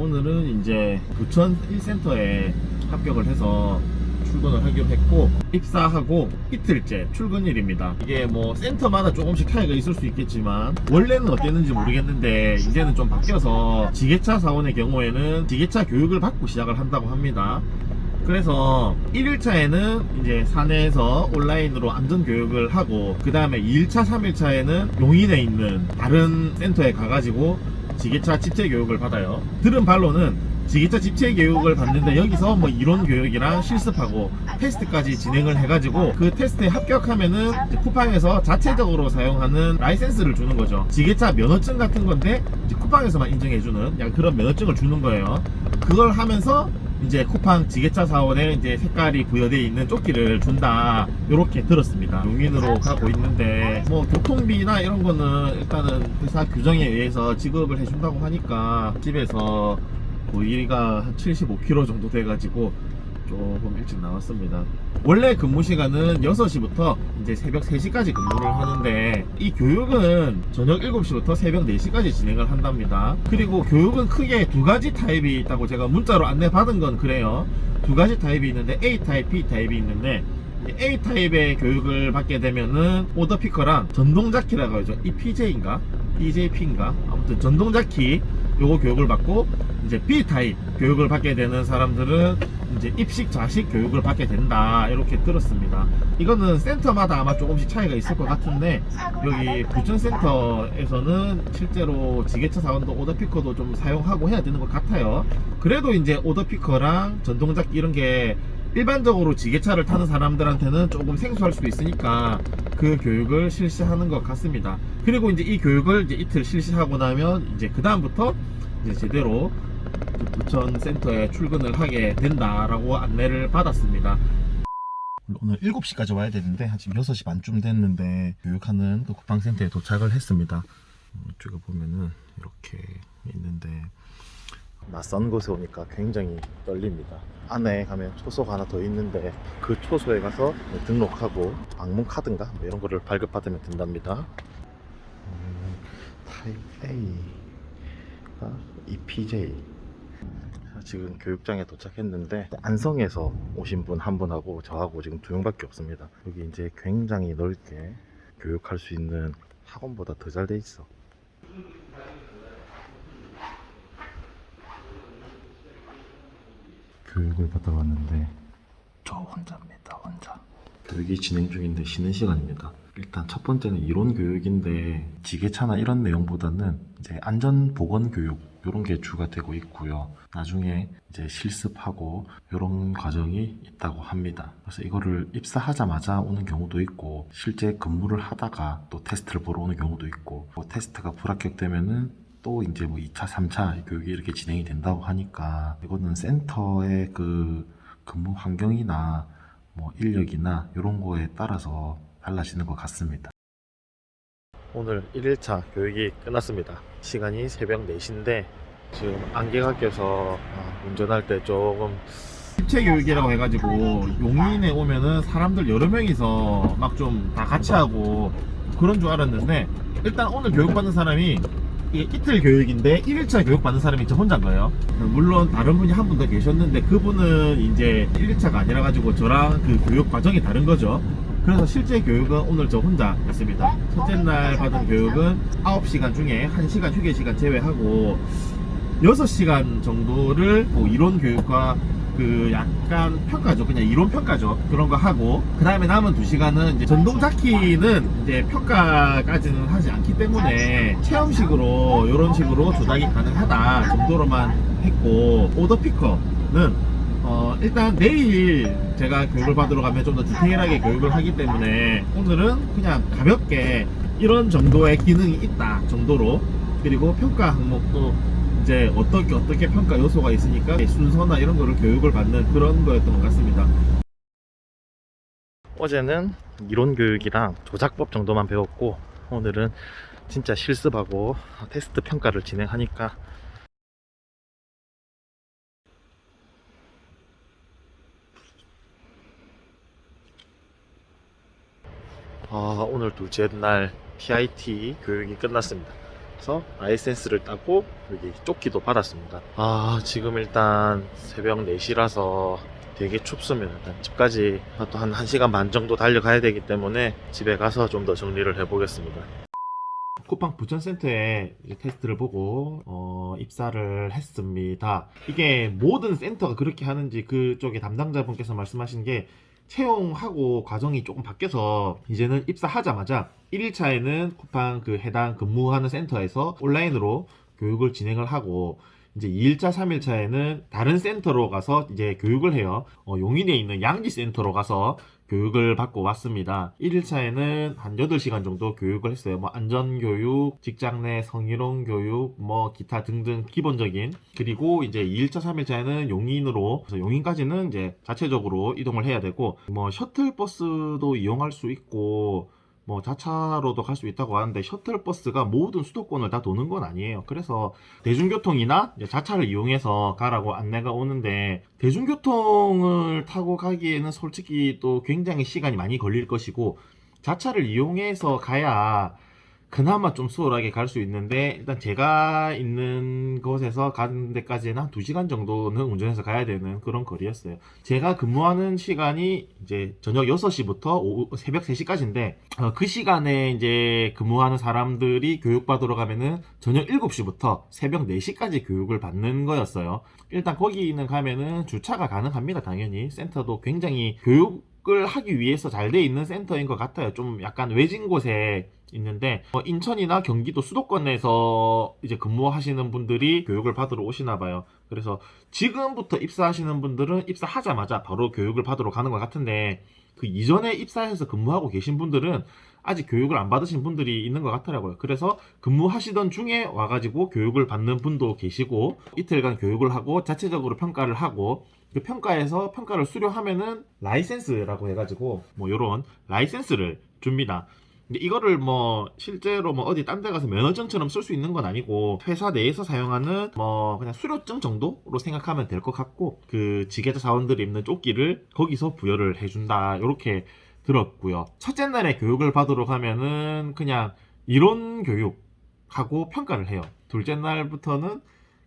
오늘은 이제 부천 1센터에 합격을 해서 출근을 하기로 했고 입사하고 이틀째 출근일입니다. 이게 뭐 센터마다 조금씩 차이가 있을 수 있겠지만 원래는 어땠는지 모르겠는데 이제는 좀 바뀌어서 지게차 사원의 경우에는 지게차 교육을 받고 시작을 한다고 합니다. 그래서 1일차에는 이제 사내에서 온라인으로 안전교육을 하고 그 다음에 2일차 3일차에는 용인에 있는 다른 센터에 가가지고 지게차 집체 교육을 받아요. 들은 발로는 지게차 집체 교육을 받는데 여기서 뭐 이론 교육이랑 실습하고 테스트까지 진행을 해가지고 그 테스트에 합격하면은 쿠팡에서 자체적으로 사용하는 라이센스를 주는 거죠. 지게차 면허증 같은 건데 쿠팡에서만 인정해주는 그런 면허증을 주는 거예요. 그걸 하면서 이제 쿠팡 지게차 사원에 이제 색깔이 부여되어 있는 조끼를 준다. 이렇게 들었습니다. 용인으로 가고 있는데 뭐 교통비나 이런 거는 일단은 회사 규정에 의해서 지급을 해준다고 하니까 집에서 거리가 한 75km 정도 돼가지고 조금 일찍 나왔습니다 원래 근무 시간은 6시부터 이제 새벽 3시까지 근무를 하는데 이 교육은 저녁 7시부터 새벽 4시까지 진행을 한답니다 그리고 교육은 크게 두 가지 타입이 있다고 제가 문자로 안내 받은 건 그래요 두 가지 타입이 있는데 A 타입, B 타입이 있는데 이제 A 타입의 교육을 받게 되면은 order picker랑 전동자키라고 하죠 EPJ인가? EJP인가? 아무튼 전동자키 요거 교육을 받고 이제 B 타입 교육을 받게 되는 사람들은 이제 입식 좌식 교육을 받게 된다. 이렇게 들었습니다. 이거는 센터마다 아마 조금씩 차이가 있을 것 같은데 여기 부천센터에서는 실제로 지게차 사원도 오더피커도 좀 사용하고 해야 되는 것 같아요. 그래도 이제 오더피커랑 전동작기 이런 게 일반적으로 지게차를 타는 사람들한테는 조금 생소할 수도 있으니까 그 교육을 실시하는 것 같습니다. 그리고 이제 이 교육을 이제 이틀 실시하고 나면 이제 그 다음부터 이제 제대로 그 부천 센터에 출근을 하게 된다라고 안내를 받았습니다. 오늘 7시까지 와야 되는데 지금 6시 반쯤 됐는데 교육하는 그 국방센터에 도착을 했습니다. 이쪽에 보면은 이렇게 있는데 낯선 곳에 오니까 굉장히 떨립니다. 안에 가면 초소가 하나 더 있는데 그 초소에 가서 등록하고 방문 카드인가 뭐 이런 거를 발급받으면 된답니다. 음, A가 EPJ. 자, 지금 교육장에 도착했는데 안성에서 오신 분 한 분하고 저하고 지금 두 명밖에 없습니다. 여기 이제 굉장히 넓게 교육할 수 있는 학원보다 더 잘 돼 있어. 교육을 받으러 왔는데 저 혼자입니다 혼자. 교육이 진행 중인데 쉬는 시간입니다. 일단 첫 번째는 이론 교육인데 지게차나 이런 내용보다는 이제 안전 보건 교육 이런 게 주가 되고 있고요. 나중에 이제 실습하고 이런 과정이 있다고 합니다. 그래서 이거를 입사하자마자 오는 경우도 있고 실제 근무를 하다가 또 테스트를 보러 오는 경우도 있고 뭐 테스트가 불합격되면은 또 이제 뭐 2차, 3차 교육이 이렇게 진행이 된다고 하니까 이거는 센터의 그 근무 환경이나 뭐 인력이나 이런 거에 따라서 달라지는 것 같습니다. 오늘 1일차 교육이 끝났습니다. 시간이 새벽 4시인데 지금 안개가 껴서 아, 운전할 때 조금 입체 교육이라고 해가지고 용인에 오면은 사람들 여러 명이서 막 좀 다 같이 하고 그런 줄 알았는데 일단 오늘 교육받는 사람이 이게 이틀 교육인데 1일차 교육받는 사람이 저 혼자인 거예요. 물론 다른 분이 한 분 더 계셨는데 그분은 이제 1일차가 아니라 가지고 저랑 그 교육 과정이 다른 거죠. 그래서 실제 교육은 오늘 저 혼자 했습니다. 첫째 날 받은 교육은 9시간 중에 1시간 휴게 시간 제외하고 6시간 정도를 뭐 이론 교육과 그 약간 평가죠. 그냥 이론 평가죠. 그런 거 하고 그 다음에 남은 두 시간은 이제 전동자키는 이제 평가까지는 하지 않기 때문에 체험식으로 이런 식으로 조작이 가능하다 정도로만 했고 오더피커는 어 일단 내일 제가 교육을 받으러 가면 좀 더 디테일하게 교육을 하기 때문에 오늘은 그냥 가볍게 이런 정도의 기능이 있다 정도로 그리고 평가 항목도 이제 어떻게 어떻게 평가 요소가 있으니까 순서나 이런 거를 교육을 받는 그런 거였던 것 같습니다. 어제는 이론 교육이랑 조작법 정도만 배웠고 오늘은 진짜 실습하고 테스트 평가를 진행하니까 아 오늘 둘째 날 PIT 교육이 끝났습니다. 그래서 라이센스를 따고 여기 조끼도 받았습니다. 아 지금 일단 새벽 4시라서 되게 춥습니다. 일단 집까지 또한 1시간 반 정도 달려가야 되기 때문에 집에 가서 좀 더 정리를 해보겠습니다. 쿠팡 부천센터에 테스트를 보고 어, 입사를 했습니다. 이게 모든 센터가 그렇게 하는지 그쪽에 담당자분께서 말씀하신 게 채용하고 과정이 조금 바뀌어서 이제는 입사하자마자 1일차에는 쿠팡 그 해당 근무하는 센터에서 온라인으로 교육을 진행을 하고 이제 2일차, 3일차에는 다른 센터로 가서 이제 교육을 해요. 어, 용인에 있는 양지 센터로 가서 교육을 받고 왔습니다. 1일차에는 한 8시간 정도 교육을 했어요. 뭐 안전교육, 직장 내 성희롱 교육, 뭐 기타 등등 기본적인. 그리고 이제 2일차, 3일차에는 용인으로, 용인까지는 이제 자체적으로 이동을 해야 되고, 뭐 셔틀버스도 이용할 수 있고, 뭐 자차로도 갈 수 있다고 하는데 셔틀버스가 모든 수도권을 다 도는 건 아니에요. 그래서 대중교통이나 자차를 이용해서 가라고 안내가 오는데 대중교통을 타고 가기에는 솔직히 또 굉장히 시간이 많이 걸릴 것이고 자차를 이용해서 가야 그나마 좀 수월하게 갈 수 있는데 일단 제가 있는 곳에서 가는 데까지는 한 2시간 정도는 운전해서 가야 되는 그런 거리였어요. 제가 근무하는 시간이 이제 저녁 6시부터 새벽 3시까지인데 그 시간에 이제 근무하는 사람들이 교육받으러 가면은 저녁 7시부터 새벽 4시까지 교육을 받는 거였어요. 일단 거기는 가면은 주차가 가능합니다. 당연히 센터도 굉장히 교육 을 하기 위해서 잘 돼 있는 센터인 것 같아요. 좀 약간 외진 곳에 있는데 어, 인천이나 경기도 수도권에서 이제 근무하시는 분들이 교육을 받으러 오시나 봐요. 그래서 지금부터 입사하시는 분들은 입사하자마자 바로 교육을 받으러 가는 것 같은데 그 이전에 입사해서 근무하고 계신 분들은 아직 교육을 안 받으신 분들이 있는 것 같더라고요. 그래서 근무하시던 중에 와가지고 교육을 받는 분도 계시고 이틀간 교육을 하고 자체적으로 평가를 하고 그 평가에서 평가를 수료하면은 라이센스라고 해가지고 뭐 요런 라이센스를 줍니다. 근데 이거를 뭐 실제로 뭐 어디 딴 데 가서 면허증처럼 쓸 수 있는 건 아니고 회사 내에서 사용하는 뭐 그냥 수료증 정도로 생각하면 될 것 같고 그 지게차 사원들이 입는 조끼를 거기서 부여를 해준다 이렇게 들었고요. 첫째 날에 교육을 받으러 가면은 그냥 이론 교육하고 평가를 해요. 둘째 날부터는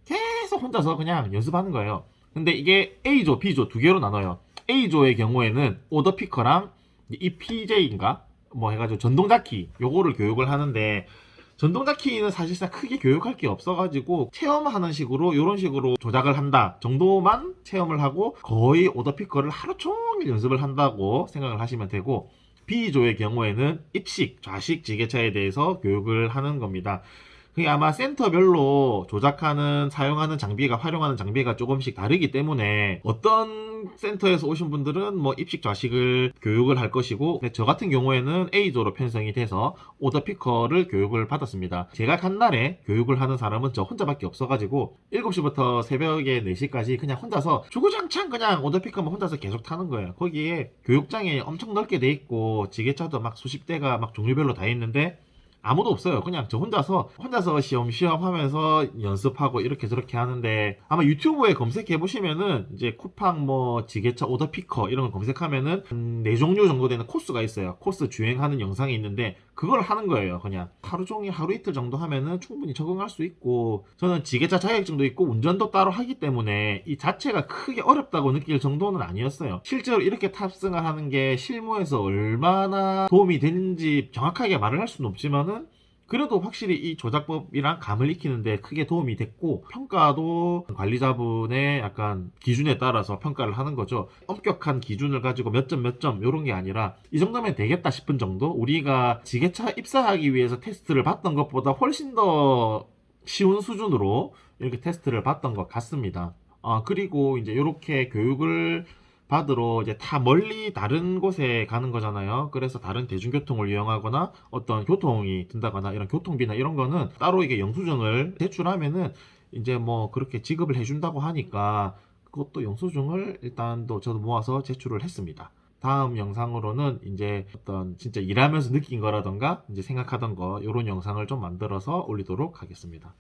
계속 혼자서 그냥 연습하는 거예요. 근데 이게 A조, B조 두 개로 나눠요. A조의 경우에는 오더피커랑 EPJ인가? 뭐 해가지고 전동자키 요거를 교육을 하는데 전동자키는 사실상 크게 교육할 게 없어가지고 체험하는 식으로 이런 식으로 조작을 한다 정도만 체험을 하고 거의 오더피커를 하루 종일 연습을 한다고 생각을 하시면 되고 B조의 경우에는 입식, 좌식 지게차에 대해서 교육을 하는 겁니다. 그게 아마 센터별로 조작하는 사용하는 장비가 활용하는 장비가 조금씩 다르기 때문에 어떤 센터에서 오신 분들은 뭐 입식 좌식을 교육을 할 것이고 저 같은 경우에는 A조로 편성이 돼서 오더피커를 교육을 받았습니다. 제가 간 날에 교육을 하는 사람은 저 혼자밖에 없어가지고 7시부터 새벽에 4시까지 그냥 혼자서 주구장창 그냥 오더피커만 혼자서 계속 타는 거예요. 거기에 교육장이 엄청 넓게 돼 있고 지게차도 막 수십 대가 막 종류별로 다 있는데 아무도 없어요. 그냥 저 혼자서 혼자서 시험 시험 하면서 연습하고 이렇게 저렇게 하는데 아마 유튜브에 검색해 보시면은 이제 쿠팡 뭐 지게차 오더피커 이런 거 검색하면은 네 종류 정도 되는 코스가 있어요. 코스 주행하는 영상이 있는데 그걸 하는 거예요. 그냥 하루 종일 하루 이틀 정도 하면은 충분히 적응할 수 있고 저는 지게차 자격증도 있고 운전도 따로 하기 때문에 이 자체가 크게 어렵다고 느낄 정도는 아니었어요. 실제로 이렇게 탑승을 하는 게 실무에서 얼마나 도움이 되는지 정확하게 말을 할 수는 없지만은 그래도 확실히 이 조작법이랑 감을 익히는데 크게 도움이 됐고 평가도 관리자분의 약간 기준에 따라서 평가를 하는 거죠. 엄격한 기준을 가지고 몇 점 몇 점 이런 게 아니라 이 정도면 되겠다 싶은 정도 우리가 지게차 입사하기 위해서 테스트를 받던 것보다 훨씬 더 쉬운 수준으로 이렇게 테스트를 받던 것 같습니다. 아 그리고 이제 이렇게 교육을 받으러 이제 다 멀리 다른 곳에 가는 거잖아요. 그래서 다른 대중교통을 이용하거나 어떤 교통이 든다거나 이런 교통비나 이런 거는 따로 이게 영수증을 제출하면은 이제 뭐 그렇게 지급을 해준다고 하니까 그것도 영수증을 일단 또 저도 모아서 제출을 했습니다. 다음 영상으로는 이제 어떤 진짜 일하면서 느낀 거라던가 이제 생각하던 거 이런 영상을 좀 만들어서 올리도록 하겠습니다.